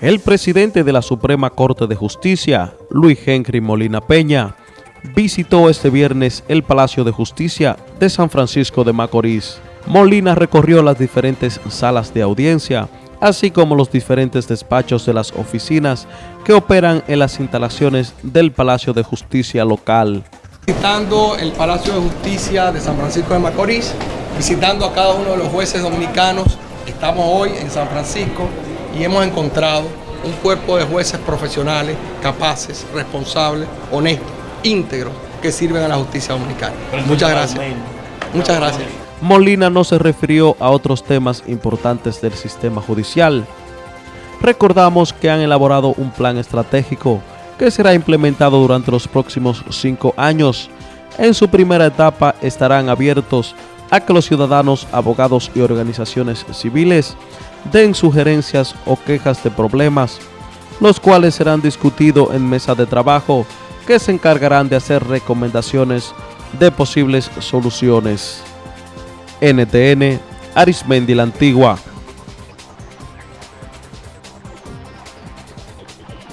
El presidente de la Suprema Corte de Justicia, Luis Henry Molina Peña, visitó este viernes el Palacio de Justicia de San Francisco de Macorís. Molina recorrió las diferentes salas de audiencia, así como los diferentes despachos de las oficinas que operan en las instalaciones del Palacio de Justicia local. Visitando el Palacio de Justicia de San Francisco de Macorís, visitando a cada uno de los jueces dominicanos, estamos hoy en San Francisco y hemos encontrado un cuerpo de jueces profesionales, capaces, responsables, honestos, íntegros, que sirven a la justicia dominicana. Muchas gracias. Muchas gracias. Molina no se refirió a otros temas importantes del sistema judicial. Recordamos que han elaborado un plan estratégico que será implementado durante los próximos cinco años. En su primera etapa estarán abiertos a que los ciudadanos, abogados y organizaciones civiles den sugerencias o quejas de problemas, los cuales serán discutidos en mesa de trabajo que se encargarán de hacer recomendaciones de posibles soluciones. NTN, Arismendi la Antigua.